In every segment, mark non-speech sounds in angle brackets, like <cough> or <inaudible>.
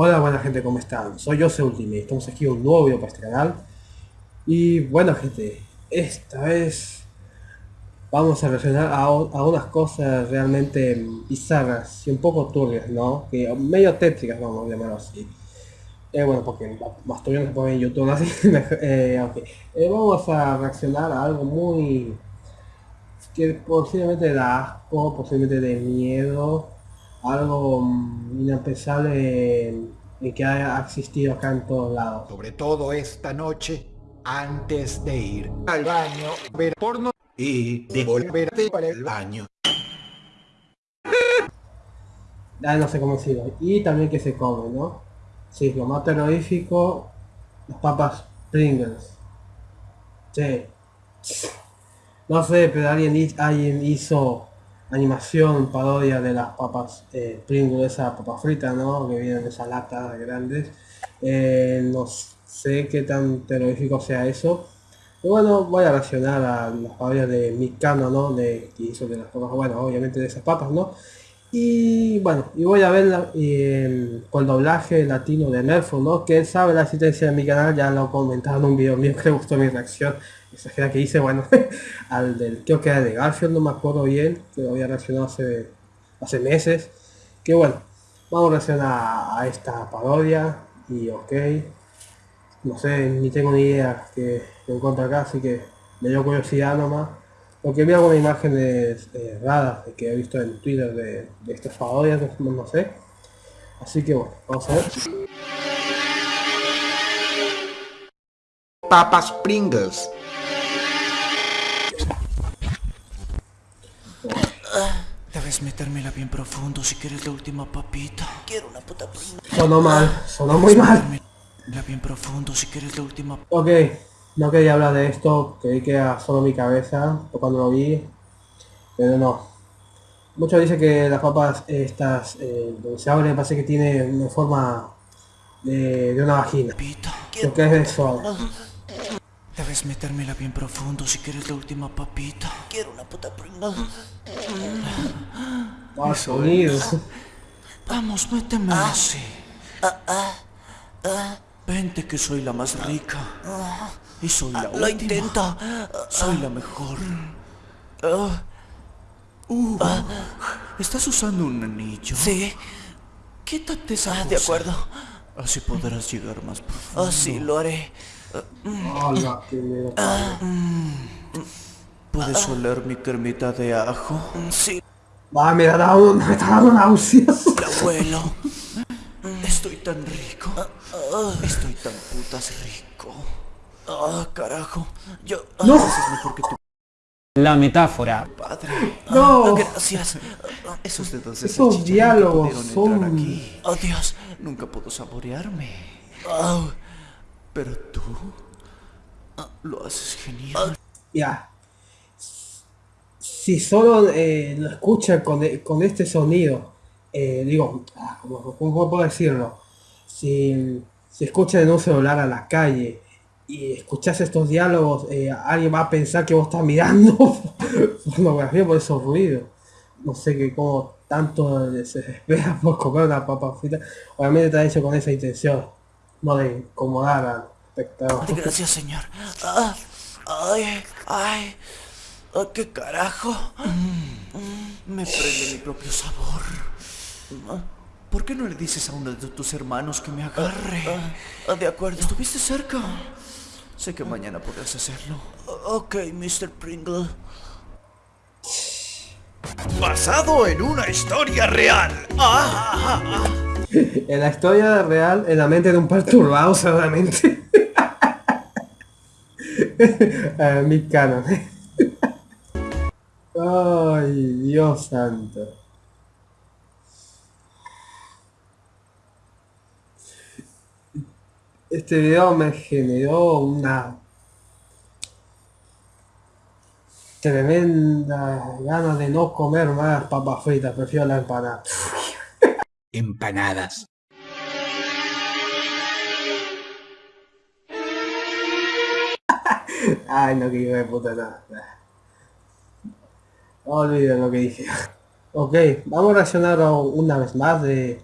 Hola buena gente, ¿cómo están? Soy Jose Ultimate, estamos aquí en un nuevo video para este canal Y bueno gente, esta vez vamos a reaccionar a, unas cosas realmente bizarras y un poco turbias, ¿no? Que medio tétricas, vamos a llamarlo así eh, bueno, porque más todavía no se puede en YouTube, así eh, eh, Vamos a reaccionar a algo muy... que posiblemente da asco, posiblemente de miedo algo inampensable en, que haya existido acá en todos lados. Sobre todo esta noche, antes de ir al baño, ver porno y devolverte para el baño. Ah, no sé cómo decirlo. Y también que se come, ¿no? Sí, lo más terrorífico, las papas Pringles. Sí. No sé, pero alguien, alguien hizo animación, parodia de las papas eh, Pringles, esa papa frita, ¿no? Que vienen de esas latas grandes. Eh, no sé qué tan terrorífico sea eso. Y bueno, voy a reaccionar a las parodias de Mikano, ¿no? De, que hizo de las papas, bueno, obviamente de esas papas, ¿no? Y bueno, y voy a ver eh, con doblaje latino de Nerfo, ¿no? Que sabe la asistencia de mi canal, ya lo comentado en un video mío <laughs> que le gustó mi reacción exagera que hice, bueno, <laughs> al del, creo que era de Garfield, no me acuerdo bien, que lo había reaccionado hace, hace meses, que bueno, vamos a reaccionar a, esta parodia, y ok, no sé, ni tengo ni idea que lo encuentro acá, así que me dio curiosidad nomás, porque vi algunas imágenes eh, raras que he visto en Twitter de, de estas parodias, no, no sé, así que bueno, vamos a ver. Papas Pringles Debes metérmela bien profundo si quieres la última papita. Quiero una puta prima. Sonó mal, sonó muy mal. La bien profundo si quieres la última. Ok, no quería hablar de esto, creí que era solo mi cabeza cuando lo vi, pero no. Muchos dicen que las papas estas, eh, donde se abren, parece que tiene una forma de, de una vagina. Lo que es eso. Debes metérmela bien profundo si quieres la última papita. Quiero una puta prima. Ah, sonido. Vamos, méteme así. Vente que soy la más rica. Y soy la última. Lo intento. Soy la mejor. Uh, ¿Estás usando un anillo? Sí. Quítate esa De acuerdo. Así podrás llegar más profundo. Oh, sí, lo haré. Hola, ¿Puedes oler mi cremita de ajo? Sí. Va, me está dando, me está dando náuseas. Abuelo. Estoy tan rico. Estoy tan putas rico. Ah, carajo. Yo. No. Es mejor que tú. La metáfora. Padre. No. gracias. Esos dedos de Esos diálogos son. Aquí. Oh, Dios. Nunca puedo saborearme. Oh. Pero tú lo haces genial. Ya. Si solo eh, lo escuchan con, con, este sonido, eh, digo, ah, ¿cómo, puedo decirlo? Si, si escuchan en un celular a la calle y escuchas estos diálogos, eh, alguien va a pensar que vos estás mirando <laughs> pornografía por esos ruidos. No sé qué como tanto se espera <laughs> por comer una papa frita. Obviamente está hecho con esa intención no de incomodar al espectador. Gracias, señor. Ah, ay, ay, ah, qué carajo. Mm, me prende mi propio sabor. ¿Por qué no le dices a uno de tus hermanos que me agarre? Ah, de acuerdo. ¿Estuviste cerca? Sé que mañana podrás hacerlo. Ok, Mr. Pringle. Basado en una historia real. <laughs> en la historia real, en la mente de un perturbado seguramente. uh, <laughs> mi canon. <laughs> Ay, Dios santo. Este video me generó una tremenda gana de no comer más papas fritas, prefiero la empanada empanadas. <laughs> Ay, no, que de puta nada. Olviden lo que dije. Ok, vamos a reaccionar una vez más de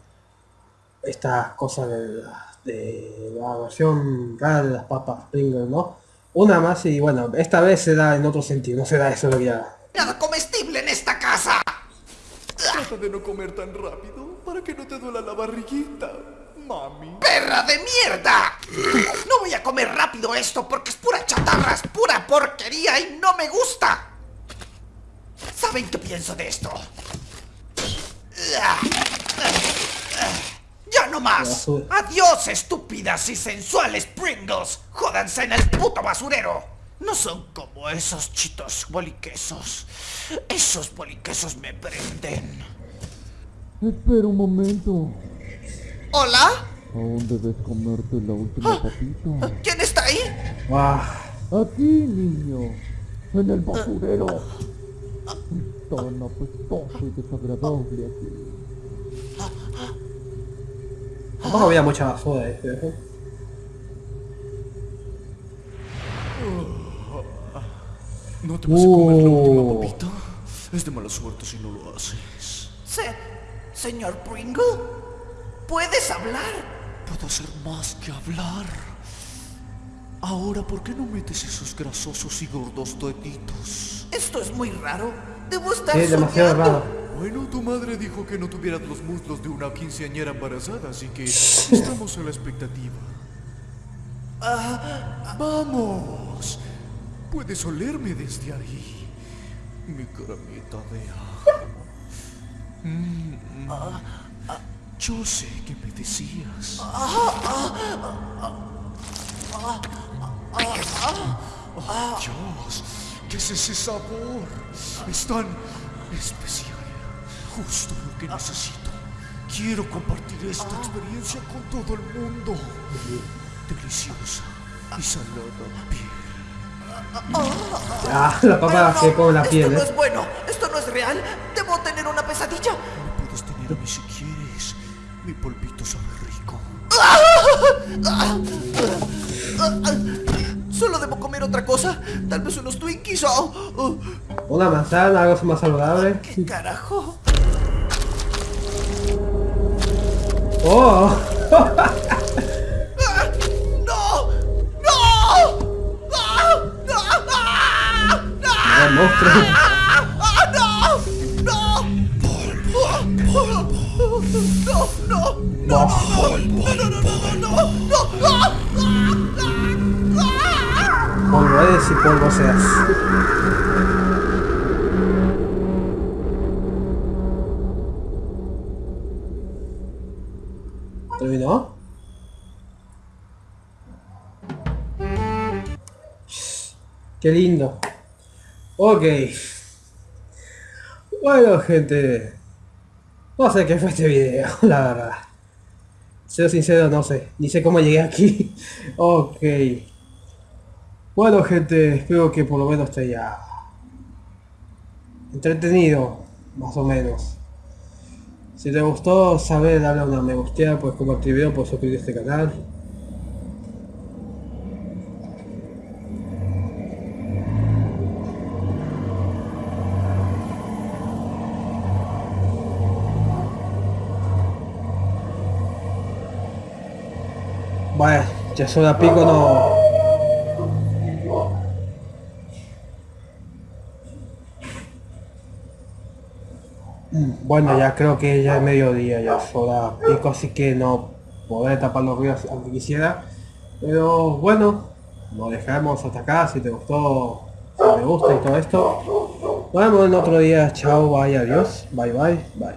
estas cosas de, la- de la versión rara de las papas Pringles, ¿no? Una más y bueno, esta vez se da en otro sentido, no se da eso lo que ya. Nada comestible en esta casa. Trata de no comer tan rápido para que no te duela la barriguita, mami. ¡Perra de mierda! No voy a comer rápido esto porque es pura chatarra, es pura porquería y no me gusta. ¿Saben qué pienso de esto? ¡Ya no más! ¡Adiós, estúpidas y sensuales Pringles! ¡Jódanse en el puto basurero! No son como esos chitos boliquesos. Esos boliquesos me prenden. Espera un momento. ¿Hola? Aún debes comerte la última papita. ¿Quién está ahí? ¡Guau! Aquí, niño. En el basurero. Tan apestoso y desagradable aquí. Tampoco había mucha basura, ¿eh? ¿No te vas a comer la última Uh. papita? Es de mala suerte si no lo haces. Se- señor Pringle, ¿puedes hablar? Puedo hacer más que hablar. Ahora, ¿por qué no metes esos grasosos y gordos deditos? Esto es muy raro. Debo estar Sí, demasiado soñando. raro. Bueno, tu madre dijo que no tuvieras los muslos de una quinceañera embarazada, así que estamos a la expectativa. ¡Vamos! Puedes olerme desde ahí. Mi caramita de ajo. Mm, mm. Yo sé que me decías. ¡Oh, Dios! ¿Qué es ese sabor? Es tan especial. Justo lo que necesito. Quiero compartir esta experiencia con todo el mundo. Deliciosa y salada piel. Ah, la papa se come la esto piel, no ¿eh? es bueno. Esto no es real. Debo tener una pesadilla. Me puedes tener a mí si quieres. Mi polvito sabe rico. Solo debo comer otra cosa. Tal vez unos Twinkies o... o- Una manzana, algo más saludable. ¿Qué carajo? ¡Oh! <laughs> Polvo eres y polvo seas. ¿Terminó? Qué lindo. Ok. Bueno, gente. No sé qué fue este video, <laughs> la verdad. Ser sincero, no sé. Ni sé cómo llegué aquí. <laughs> ok. Bueno, gente, espero que por lo menos esté ya entretenido, más o menos. Si te gustó, saber darle una me gusta, pues compartir el video, pues suscribirte a este canal. Vaya, ya son a pico no. Mm, Bueno, ya creo que ya es mediodía, ya es hora pico, así que no podré tapar los ruidos aunque quisiera. Pero bueno, nos dejamos hasta acá, si te gustó, si me gusta y todo esto. Nos vemos en otro día, chao, bye, adiós, bye bye, bye.